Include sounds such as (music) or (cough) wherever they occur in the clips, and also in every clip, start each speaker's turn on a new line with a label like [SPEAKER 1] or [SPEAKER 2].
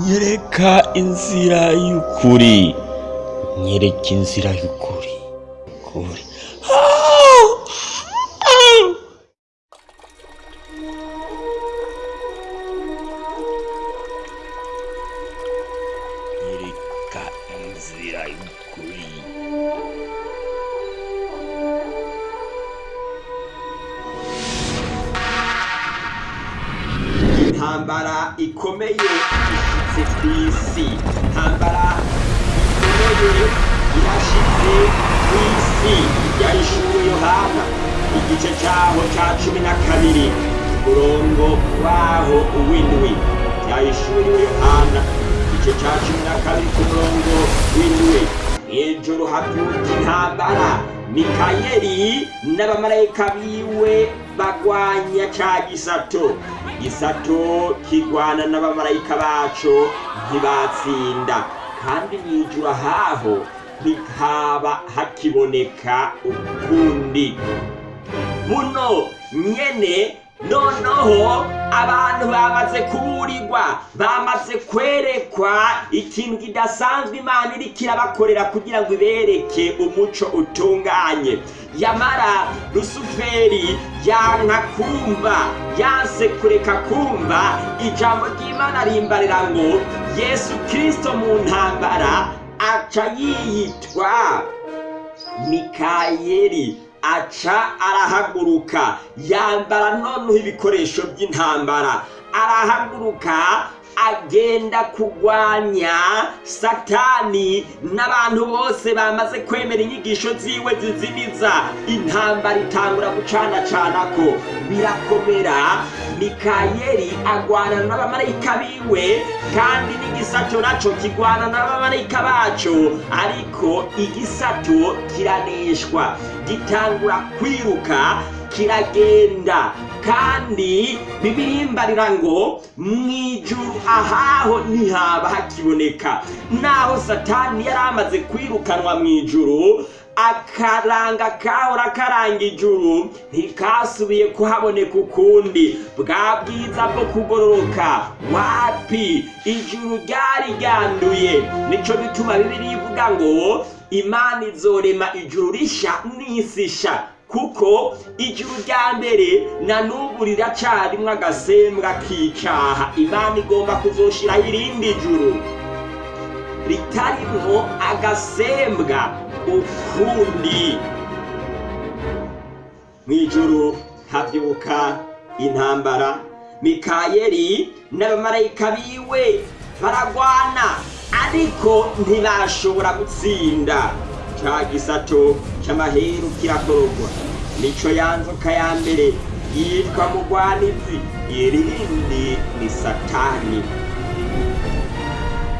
[SPEAKER 1] nyereka inzira y'ukuri. Nyereka inzira y'ukuri.
[SPEAKER 2] Cya cumi na kabiri umurongo waho w'indwi byahishuriwe yohana. Igice cya cumi na kabiri ku murongo w'indwi. Hejuru habyuka intambara mikayeli n'abamarayika biwe bagwanya ca gisato. Gisato kigwana n'abamarayika baco ntibatsinda. Kandi mw'ijuru ahaho ntihaba hakiboneka ukundi. Buno nyene noneho abantu bamaze kuburirwa bamaze kwerekwa ikintu kidasanzwe imana iriko irabakorera kugira ngo ibereke umuco utunganye. Yamara rusuferi yanka kumva yanse kureka kumva ijambo ry'imana rimbarira ngo yesu kristo mu ntambara aca yiyitwa mikayeli. Aca arahaguruka. Yambara noneho ibikoresho by'intambara. Arahaguruka agenda kugwanya satani n'abantu bose bamaze kwemera inyigisho ziwe zizimiza. Intambara itangura gucanacana ko birakomera. Mikayeli agwana n'abamarayika biwe kandi n'igisato naco kigwana n'abamarayika baco. Ariko igisato kiraneshwa. Gitangura kwiruka kiragenda. Kandi bibirimbarira ngo mwijuru ahaho ntihaba hakiboneka naho satani yari amaze kwirukanwa mwijuru akaranga kahora karanga ijuru ntikasubiye kuhaboneka ukundi. Bwa bwiza bwo kugororoka wapi? Ijuru ryari ryanduye. Nico bituma bibiri ivuga ngo imana izorema ijuru risha n'isi sha kuko ijuru rya mbere na n'ubu riracarimwo agasembwa k'icaha imana igomba kuzoshiraho irindi juru ritarimwo agasembwa ukundi mw'ijuru havyuka intambara mikayeli n'abamarayika biwe baragwana ariko ntibashobora gutsinda. Ca gisato c'amaheru kirakorogwa nico ya nzoka ya mbere yitwa mugwanizi irindi ni satani.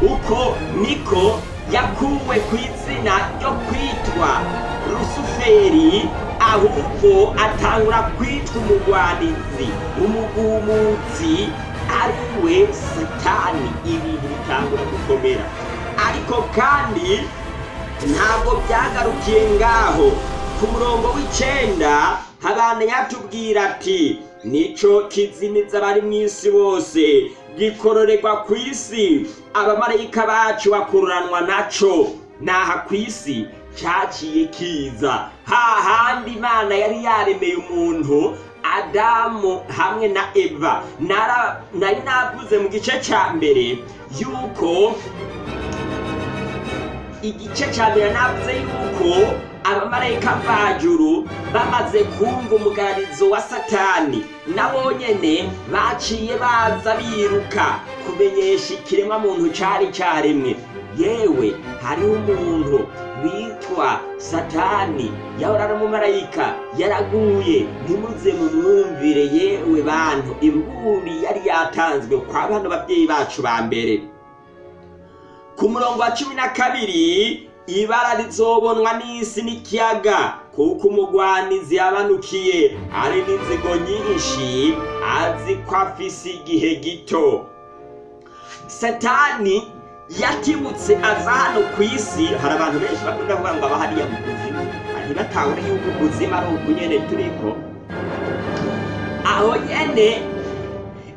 [SPEAKER 2] Uko niko yakuwe ku izina ryo kwitwa rusuferi ahubwo atangura kwitwa umugwanizi umugumutsi ari we satani. Ibintu bitangura gukomera. Ariko kandi ntabwo byagarukiye ngaho. Ku murongo w'icenda habana yatubwira ati nico kizimiza abari mu isi bose. Gikororerwa ku isi. Abamarayika bacu bakururanwa naco. Naha ku isi caciye kiza. Hahandi imana yari yaremeye umuntu adamu hamwe na eva. Nari navuze mu gice ca mbere yuko igice cya mbere navuze yuko abamarayika mvajuru bamaze kumva umugararizo wa satani. Nabo nyene baciye baza biruka kumenyesha ikiremwa muntu cari caremwe. Yewe hariho umuntu witwa satani yahora ari umumarayika yaraguye ntimuze mumwumvire yewe bantu. Imburi yari yatanzwe kwa bano babyeyi bacu ba mbere. Ku murongo wa cumi na kabiri ibara rizobonwa n'isi n'ikiyaga. Kuko umugwanizi yabanukiye. Ari n'inzigo nyinshi azi ko afise igihe gito. Satani yatibutse aza hano ku isi. Hari abantu benshi bakunda kuvuga ngo aba hariya mu kuzimu ntibatahure yuko ubuzima ari uku nyene turiko aho nyene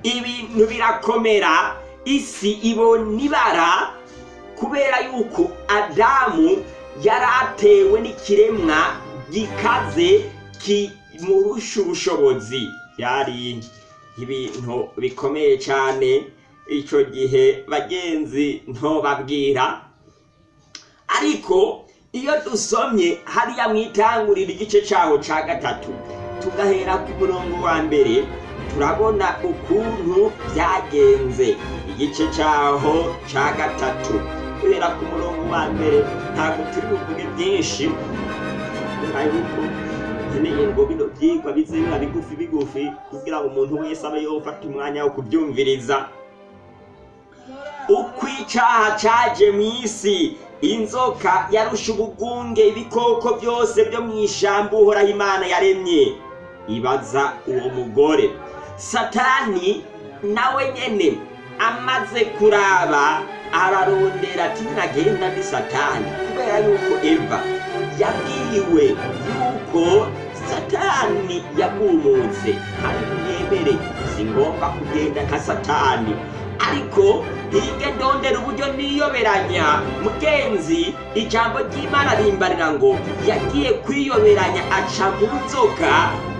[SPEAKER 2] ibintu birakomera. Isi ibona ibara kubera yuko adamu yari atewe n'ikiremwa gikaze kimurusha ubushobozi. Byari ibintu bikomeye cyane. Icyo gihe bagenzi ntobabwira. Ariko iyo dusomye hariya mu itangurira igice cyaho cya gatatu tugahera ku murongo wa mbere turabona ukuntu byagenze. Igice cyaho cya gatatu. Guhera ku murongo wa mbere ntabwo turi buvuge byinshi. Yuko nkeneye ngo bino byigwa bize biba bigufi bigufi kugira ngo umuntu wese abe yofata umwanya wo kubyumviriza. Uko icyaha cyaje mu isi. Inzoka yarusha ubugunge ibikoko byose byo mu ishyamba uhoraho imana yaremye. Ibaza uwo mugore. Satani nawe nyene amaze kuraba ararondera ati nagenda ni satani. Kubera yuko eva. Yabwiwe yuko satani yagumutse kandi mwemere si ngombwa kugenda nka satani. Ariko hige ndondera uburyo niyoberanya. Mugenzi ijambo ry'imana rimbarira ngo yagiye kwiyoberanya aca mu nzoka.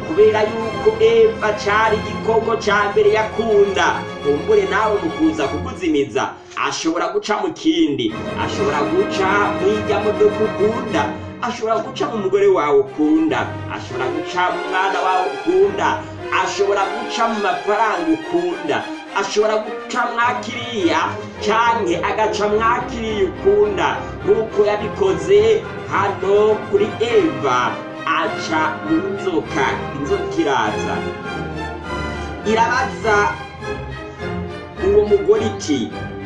[SPEAKER 2] Kubera yuko eva cari igikoko ca mbere yakunda. Kumbure nawe mu kuza kukuzimiza. Ashobora guca mu kindi. Ashobora guca mu irya modoka ukunda ashobora guca mu mugore wawe ukunda. Ashobora guca mu mwana wawe ukunda. Ashobora guca mu mafaranga ukunda. Ashobora guca mwakiriya canke agaca mwakiriya ukunda. Nk'uko yabikoze hano kuri eva. Aca mu nzoka inzoka iraza irabaza uwo mugore iti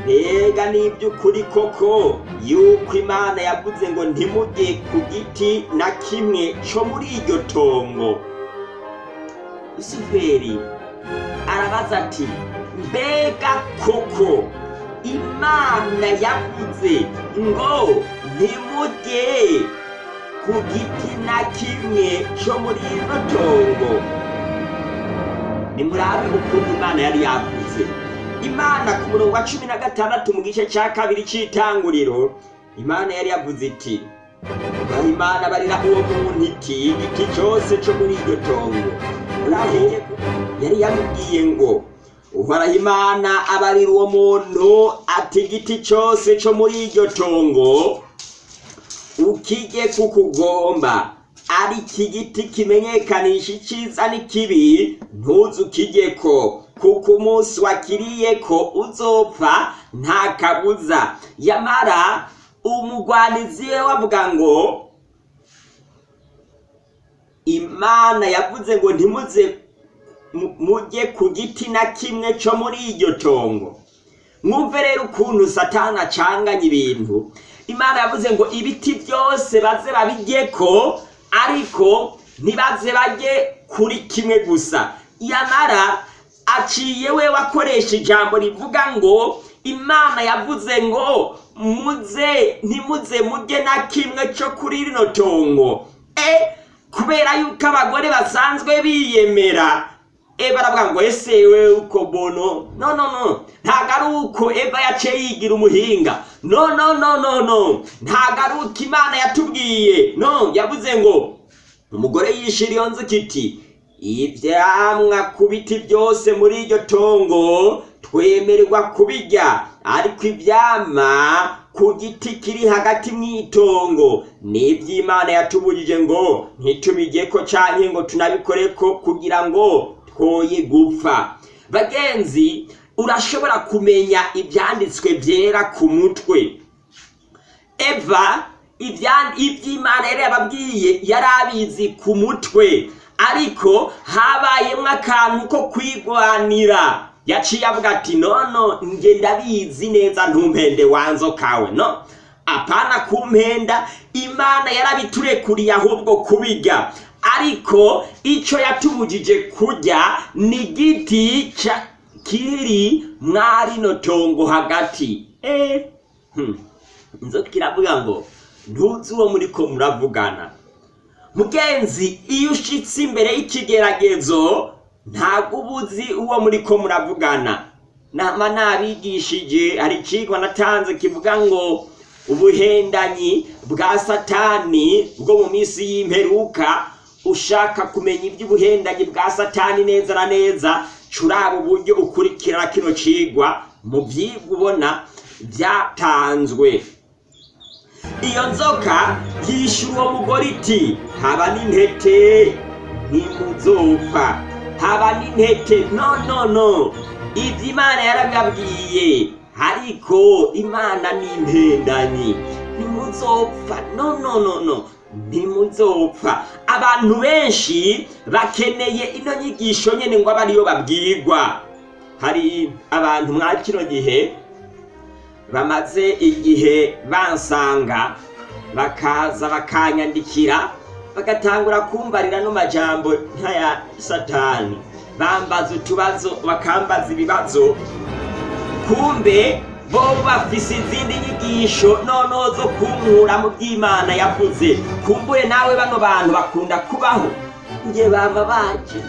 [SPEAKER 2] mbega n'iby'ukuri koko yuko imana yavuze ngo ntimujye ku giti na kimwe co muri iryo tongo? Rusuferi arabaza ati mbega koko imana yavuze ngo ntimujye ku giti na kimwe co muri ino tongo. Nimurabe ukuntu imana yari yavuze. Imana ku murongo wa cumi na gatandatu mu gice cya kabiri cy'itanguriro imana yari yavuze iti imana barira uwo muntu iti igiti cyose cyo muri iryo tongo. Yari yamubwiye ngo uhoraho imana abarira uwo muntu ati igiti cyose cyo muri iryo tongo ukijye kukugomba ari iki giti kimenyekanisha icyiza n'ikibi ntuze ukijyeko kuko umunsi wakiriye ko uzopfa nta kabuza yamara umugwanizi we wavuga ngo imana yavuze ngo ntimuze mu- mujye ku giti na kimwe cyo muri iryo tongo. Mwumve rero ukuntu satani acanganya ibintu. Imana yavuze ngo ibiti byose baze babijyeko ariko ntibaze bajye kuri kimwe gusa. Yamara aciye we wakoresha ijambo rivuga ngo imana yavuze ngo muze ntimuze mujye na kimwe cyo kuri rino tongo. E kubera yuko abagore basanzwe biyemera eva aravuga ngo ese we uko bono? No no no. Ntabwo ari uko eva yaciye yigira umuhinga. No no no no no. Ntabwo ari uko imana yatubwiye. No yavuze ngo umugore yishira iyo nzu kiti ibyamwa ku biti byose muri iryo tongo twemererwa kubirya ariko ibyama ku giti kiri hagati mu itongo ni iby'imana yatubujije ngo ntitubijyeko canke ngo tunabikoreko kugira ngo twoye gupfa. Bagenzi urashobora kumenya ibyanditswe byera ku mutwe. Eva iby'imana yari yababwiye yari abizi ku mutwe. Ariko habayemo akantu ko kwigwanira yaciye avuga ati nono nge ndabizi neza ntumpende wanzokawe no apana kumpenda. Imana yarabiturekuriye ahubwo kubirya ariko icyo yatubujije kurya ni igiti kiri mwarino tongo hagati. Eh hmm. inzoka iravuga ngo ntuzi uwo muriko muravugana. Mugenzi iyo ushitse imbere y'ikigeragezo ntabwo uba uzi uwo muriko muravugana. Nama nabigishije hari icigwa natanze kivuga ngo ubuhendanyi bwa satani bwo mu minsi y'imperuka ushaka kumenya iby'ubuhendanyi bwa satani neza na neza curaba uburyo ukurikira kino cigwa mu vyigwa ubona vyatanzwe iyo nzoka yishyura uwo mugore iti haba n'intete ntimuzopfa haba n'intete no no no. Ibyo imana yarabibabwiye ariko imana ni impendanyi ntimuzopfa no no no no ntimuzopfa abantu benshi bakeneye ino nyigisho nyene ngo abe ariyo babwirwa. Hari abantu mwa kino gihe bamaze igihe bansanga bakaza bakanyandikira bagatangura kumbarira no majambo nk'aya satani. Bambaza utubazo bakambaza ibibazo. Kumbe bo bafise izindi nyigisho noneho zo kunkura mu by'imana yavuze kumbure nawe bano bantu bakunda kubaho nge bama baje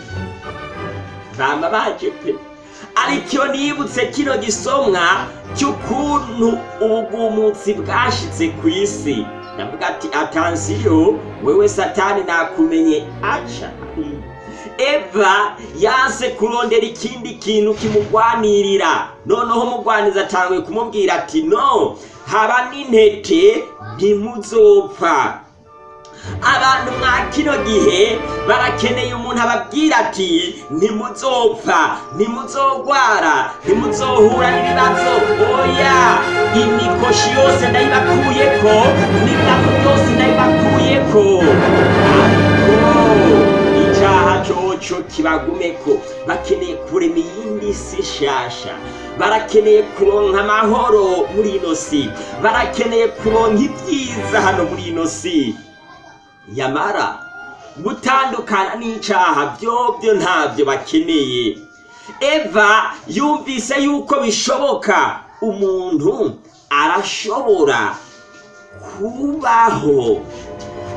[SPEAKER 2] bama baje pe ariko iyo nibutse kino gisomwa cy'ukuntu ubugumutsi bwashitse ku isi ndavuga ati atansiyo wewe satani nakumenye aca. Eva yanse kurondera ikindi kintu kimugwanirira. Noneho umugwaniza atanguye kumubwira ati no haba n'intete ntimuzopfa. Abantu mwa kino gihe barakeneye umuntu ababwira ati ntimuzopfa ntimuzogwara ntimuzohura n'ibibazo oya. Imikoshi yose ndayibakuyeko n'ibibazo byose ndayibakuyeko. Ariko icaha coco kibagumeko. Bakeneye kurema iyindi si shasha barakeneye kuronka amahoro muri ino si. Barakeneye kuronka ibyiza hano muri ino si. Yamara gutandukana n'icaha byobyo ntabyo bakeneye. Eva yumvise yuko bishoboka. Umuntu arashobora kubaho.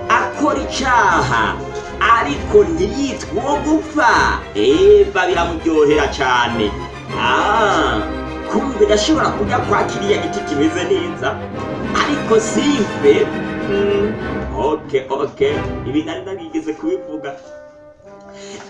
[SPEAKER 2] Akora icaha. Ariko ntiyitwe uwo gupfa. Eva biramuryohera cane Ah, kumbe ndashobora kujya kwa kiriya giti kimeze neza? Ariko simpe Mm, ok ok ibi nari narigeze kubivuga.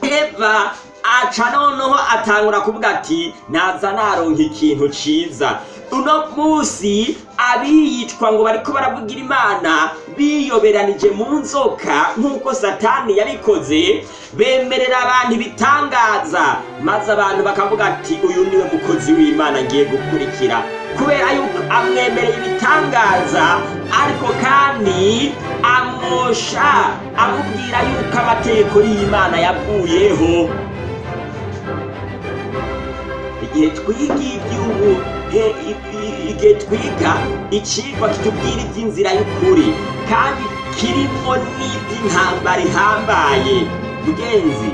[SPEAKER 2] Eva aca noneho atangura kuvuga ati naza naronka ikintu ciza. Uno munsi abiyitwa ngo bariko baravugira imana biyoberanije mu nzoka nk'uko satani yabikoze bemerera abantu ibitangaza. Maze abantu bakavuga ati uyu ni we mukozi w'imana ngiye gukurikira. Kubera yuko amwemereye ibitangaza ariko kandi amwosha amubwira yuko amategeko y'imana yavuyeho igihe twiga iby'ubu igihe twiga icigwa kitubwira iby'inzira y'ukuri kandi kirimo n'iby'intambara ihambaye. Mugenzi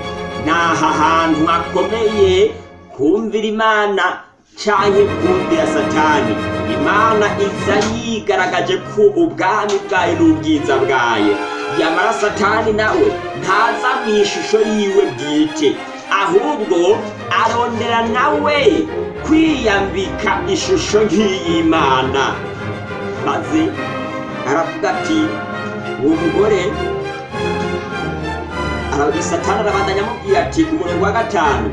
[SPEAKER 2] ni aha hantu hakomeye kumvira imana canke kumvira satani. Imana iza yigaragaje ko ubwami bwayo n'ubwiza bwayo. Yamara satani nawe ntaza mu ishusho yiwe bwite. Ahubwo arondera nawe kwiyambika ishusho nk'iy'imana. Maze aravuga ati uwo mugore satani arabandanya amubwira ati ku murongo wa gatanu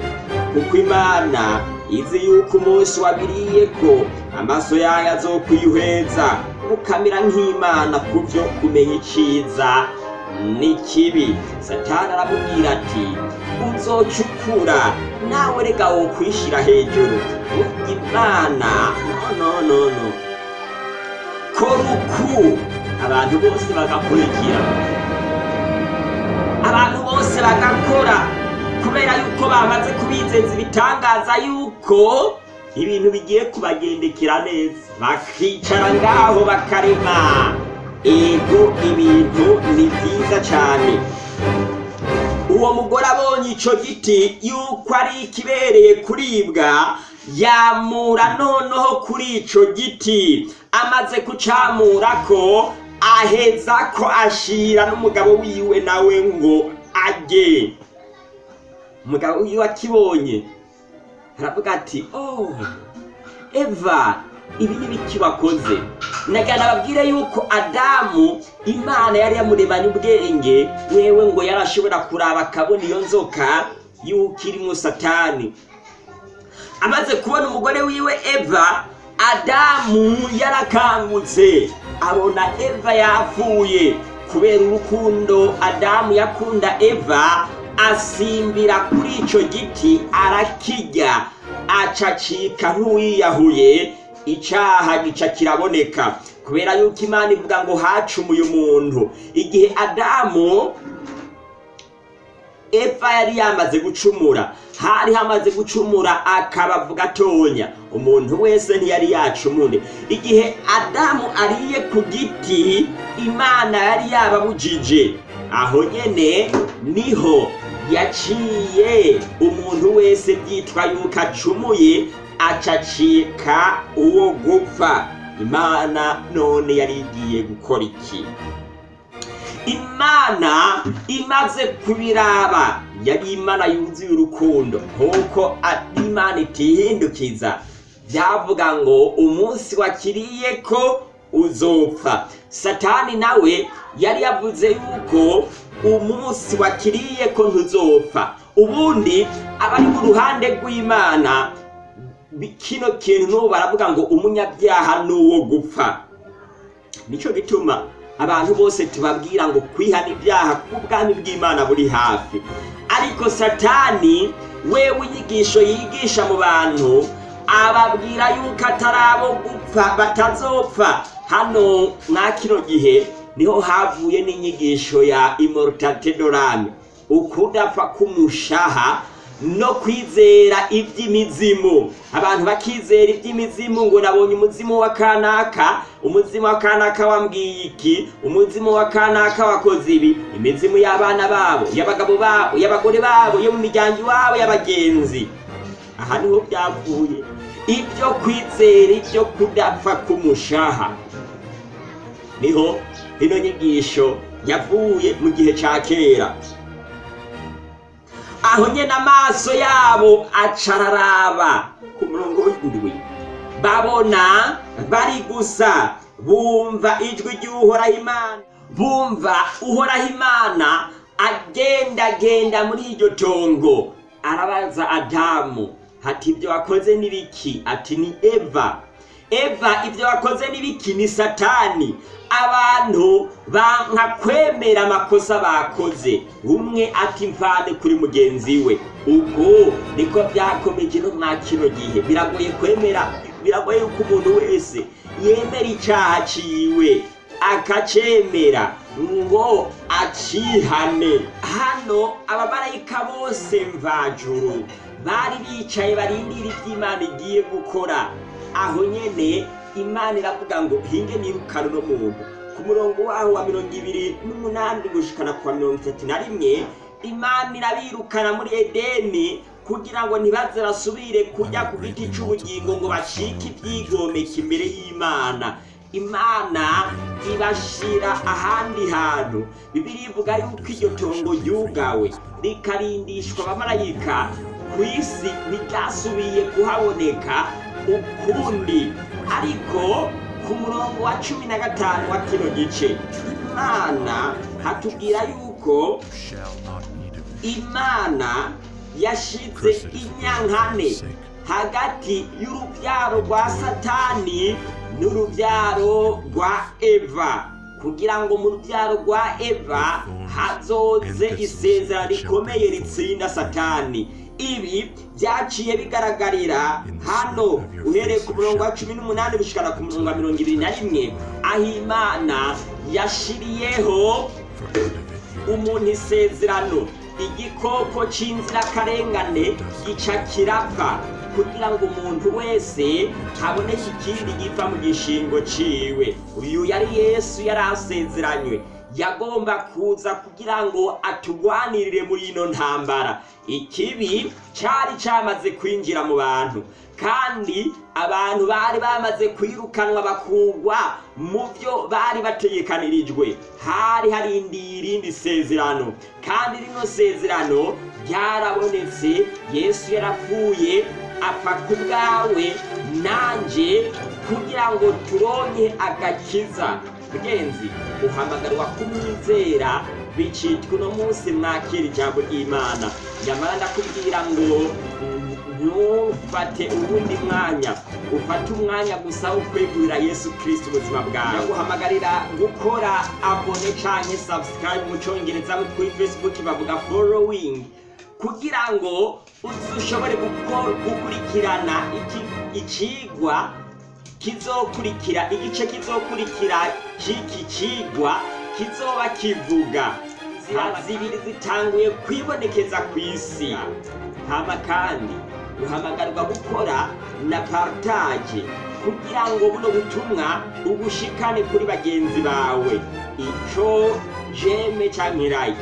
[SPEAKER 2] kuko imana izi yuko umunsi wabiriye ko amaso yayo azokwihweza mukamera nk'imana ku byo kumenya iciza n'ikibi satani aramubwira ati uzocukura nawe rega wo kwishira hejuru. Imana no no no no. Kora uku abantu bose bagakurikira. Abantu bose bagakora. Kubera yuko bamaze kubizeza ibitangaza yuko ibintu bigiye kubagendekera neza. Bakicara ngaho bakarema. Ego ibintu ni byiza cyane uwo mugore abonye ico giti yuko ari ikibereye kuribwa yamura noneho kuri ico giti. Amaze kucamurako aheza ko ashira n'umugabo wiwe nawe ngo ajye. Umugabo wiwe akibonye aravuga ati oh eva ibi ni biki wakoze nagira nababwire yuko adamu imana yari yamuremanye ubwenge wewe ngo yarashobora kuraba akabona iyo nzoka yuko irimo satani. Amaze kubona umugore wiwe eva adamu yarakangutse. Abona eva yapfuye. Kubera urukundo adamu yakunda eva asimbira kuri icyo giti arakirya. Acacika nk'uwiyahuye icyaha gica kiraboneka. Kubera yuko imana ivuga ngo hacumuye umuntu. Igihe adamu eva yari yamaze gucumura hari hamaze gucumura akabavu gatonya umuntu wese ntiyari yacumure. Igihe adamu ariye ku giti imana yari yababujije. Aho nyene ni ho yaciye. Umuntu wese byitwa yuko acumuye acacika uwo gupfa. Imana none yari igiye gukora iki? Imana imaze kubiraba. Yari imana yuzuye urukundo. Nk'uko imana itihindukiza byavuga ngo umunsi wakiriye ko uzopfa. Satani nawe yari yavuze yuko umunsi wakiriye ko ntuzopfa. Ubundi abari mu ruhande rw'imana kino kintu baravuga ngo umunyabyaha ni uwo gupfa. Nicyo gituma abantu bose tubabwira ngo kwihana ibyaha k'ubwami bw'imana buri hafi. Ariko satani wewe inyigisho yigisha mu bantu ababwira yuko atari abo gupfa batazopfa. Hano mwa kino gihe ni ho havuye n'inyigisho ya immortalite dorame ukudapfa k'umushaha no kwizera iby'imizimu. Abantu bakizera iby'imizimu ngo nabonye umuzimu wa kanaka umuzimu wa kanaka wambwiye iki? Umuzimu wa kanaka wakoze ibi? Imizimu y'abana babo y'abagabo babo y'abagore babo yo mu miryango iwabo y'abagenzi. Aha ni ho byavuye. Ibyo kwizera ibyo kudapfa k'umushaha. Niho ino nyigisho yavuye mu gihe cya kera. Aho nyine amaso yabo acararaba ku murongo w'indwi babona bari gusa bumva ijwi ry'uhoraho imana bumva uhoraho imana agendagenda muri iryo tongo. Arabaza adamu hati ibyo wakoze ni biki? Ati ni eva. Eva ibyo wakoze ni biki ni satani. Abantu banka kwemera amakosa bakoze. Umwe ati mvane kuri mugenzi we. Ubwo niko byakomeje no mwa kino gihe. Biragoye kwemera biragoye yuko umuntu wese yemera icyaha ciwe. Akacemera. Ngo acihane. Hano abamarayika bose mvajuru. Bari bicaye barindira iby'imana igiye gukora. Aho nyene imana iravuga ngo hinge nirukane uno muntu ku murongo waho wa mirongo ibiri n'umunani gushikana kwa mirongo itatu na rimwe imana irabirukana muri edeni kugira ngo ntibaze basubire kujya ku giti cy'ubugingo ngo bacike ibyigomeka imbere y'imana. Imana ibashira ahandi hantu. Bibiri ivuga yuko iryo tongo ryugawe rikarindishwa abamarayika ku isi ntiryasubiye kuhaboneka. Ukundi ariko ku murongo wa cumi na gatanu wa kino gice imana hatubwira yuko imana yashize inyankane hagati y'urubyaro rwa satani n'urubyaro rwa eva kugira ngo mu rubyaro rwa eva hazoze isezerano rikomeye ritsinda satani ibi byaciye bigaragarira hano uhereye ku murongo wa cumi n'umunani gushikana ku murongo wa mirongo ibiri na rimwe. Aho imana yashiriyeho umuntu isezerano. Igikoko cy'inzirakarengane gica kirapfa kugira ngo umuntu wese haboneke ikindi gipfa mu gishingo ciwe. Uyu yari yesu yari asezeranywe. Yagomba kuza kugira ngo atugwanirire muri ino ntambara. Ikibi cyari cyamaze kwinjira mu bantu kandi abantu bari bamaze kwirukanwa bakugwa mu byo bari bategekanirijwe hari harindiye irindi sezerano kandi rino sezerano ryarabonetse. Yesu yarapfuye apfa ku bwawe nanjye kugira ngo turonke agakiza. Mugenzi uhamagarwa kumwizera bicitwa uno munsi mwakira ijambo ry'imana. Nyamara ndakubwira ngo ntufate uwundi mwanya ufate umwanya gusa wo kwegurira yesu kirisiti ubuzima bwawe. Ndaguhamagarira gukora abone canke subscribe mu congereza kuri facebook bavuga following kugira ngo ushobore gukurikirana iki- icigwa kizokurikira igice kizokurikira c'iki cigwa kizoba kivuga zibiri zitanguye kwibonekeza ku isi. Hama kandi uhamagarwa gukora na partage kugira ngo buno butumwa ubushikane kuri bagenzi bawe. Ico jeme like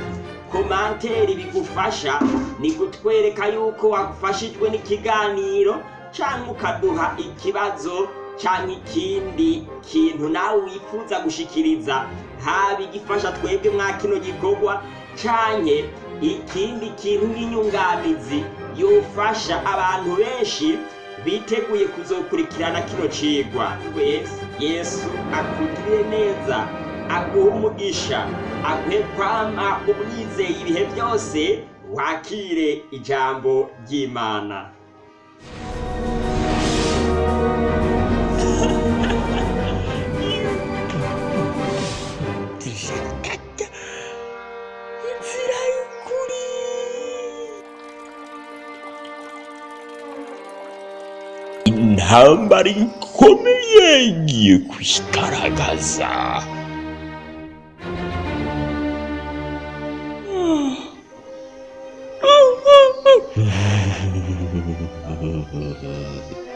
[SPEAKER 2] komanteri bigufasha ni kutwereka yuko wafashijwe n'ikiganiro canke ukaduha ikibazo canke ikindi kintu nawe wifuza gushikiriza haba igifasha twebwe mwa kino gikorwa canke ikindi kintu nk'inyunganizi yofasha abantu benshi biteguye kuzokurikirana kino cigwa. Wese yesu akugirire neza aguhe umugisha aguhe kwama umwizeye ibihe byose wakire ijambo ry'imana.
[SPEAKER 1] Intambara ikomeye igiye kwigaragaza (laughs)